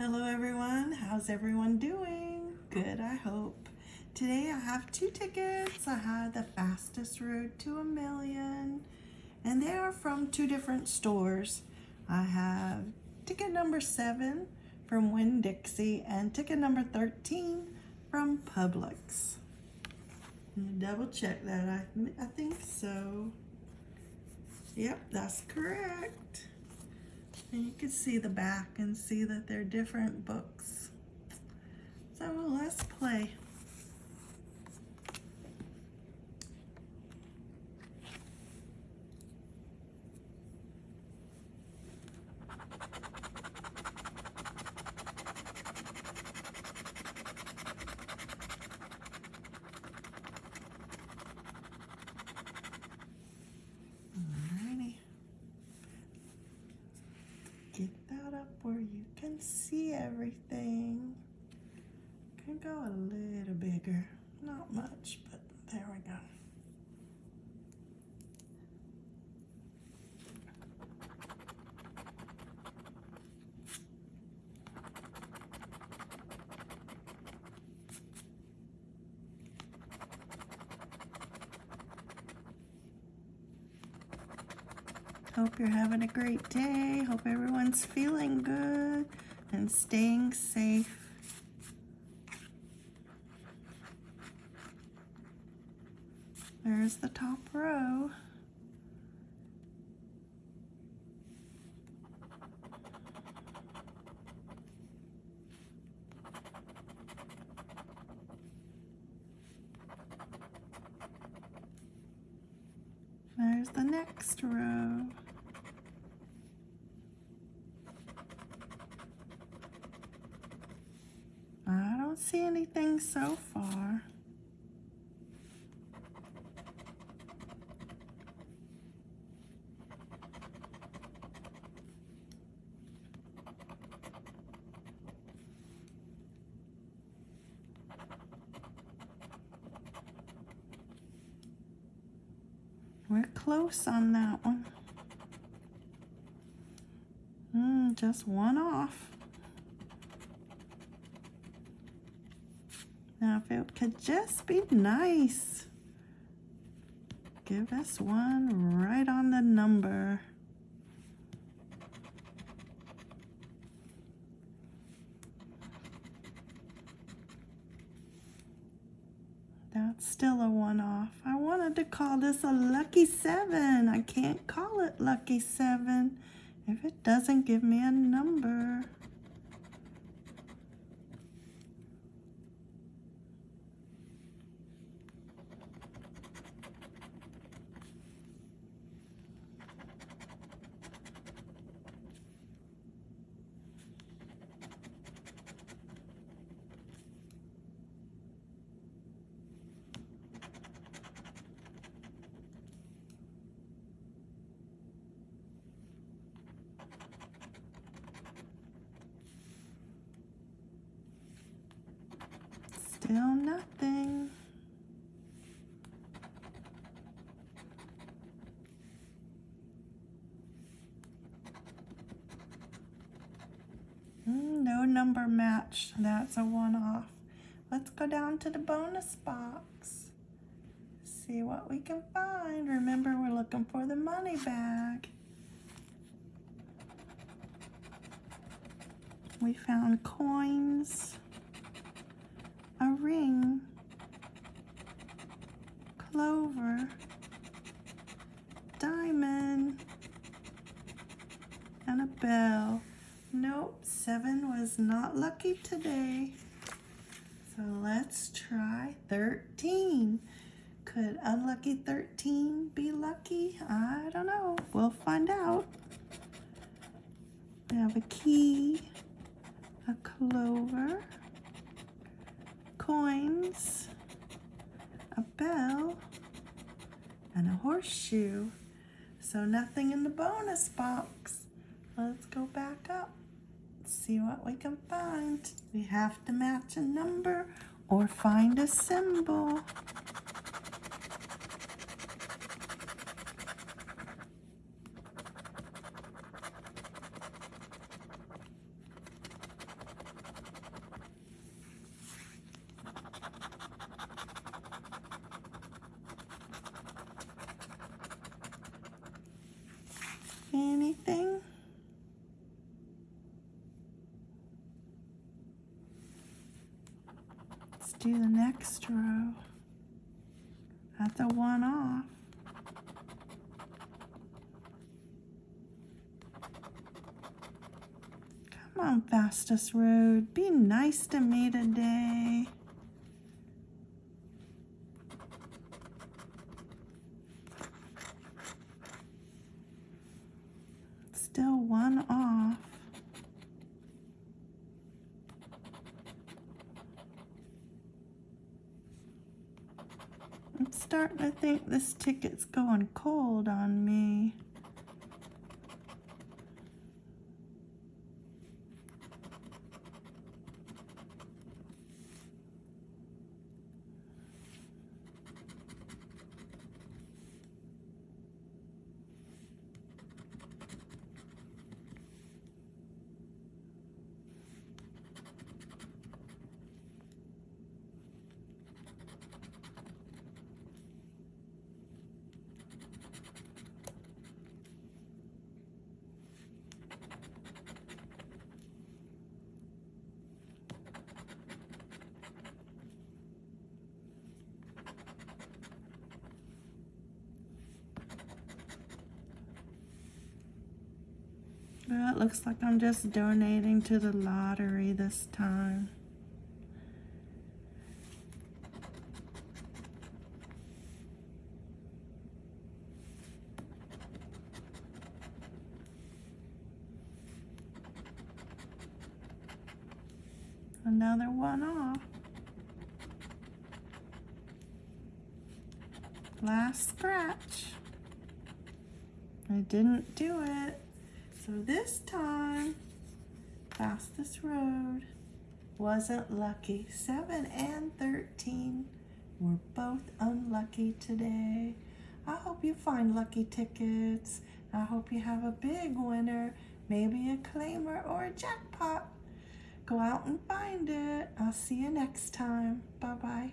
Hello everyone, how's everyone doing? Good, I hope. Today I have two tickets. I have the fastest road to a million and they are from two different stores. I have ticket number seven from Winn-Dixie and ticket number 13 from Publix. Double check that, I, I think so. Yep, that's correct. And you can see the back and see that they're different books. So let's play. get that up where you see everything. Can go a little bigger, not much, but there we go. Hope you're having a great day. Hope everyone's feeling good and staying safe. There's the top row. There's the next row. don't see anything so far. We're close on that one. Mm, just one off. It could just be nice, give us one right on the number. That's still a one-off. I wanted to call this a lucky seven. I can't call it lucky seven if it doesn't give me a number. Still nothing. Mm, no number match. That's a one-off. Let's go down to the bonus box. See what we can find. Remember, we're looking for the money bag. We found coins a ring, clover, diamond, and a bell. Nope, seven was not lucky today. So let's try 13. Could unlucky 13 be lucky? I don't know. We'll find out. We have a key, a clover, coins, a bell, and a horseshoe. So nothing in the bonus box. Let's go back up, see what we can find. We have to match a number or find a symbol. Do the next row at the one off. Come on, fastest road. Be nice to me today. Still one off. I'm starting to think this ticket's going cold on me. Well, it looks like I'm just donating to the lottery this time. Another one off. Last scratch. I didn't do it. So this time, fastest road wasn't lucky. 7 and 13 were both unlucky today. I hope you find lucky tickets. I hope you have a big winner, maybe a claimer or a jackpot. Go out and find it. I'll see you next time. Bye-bye.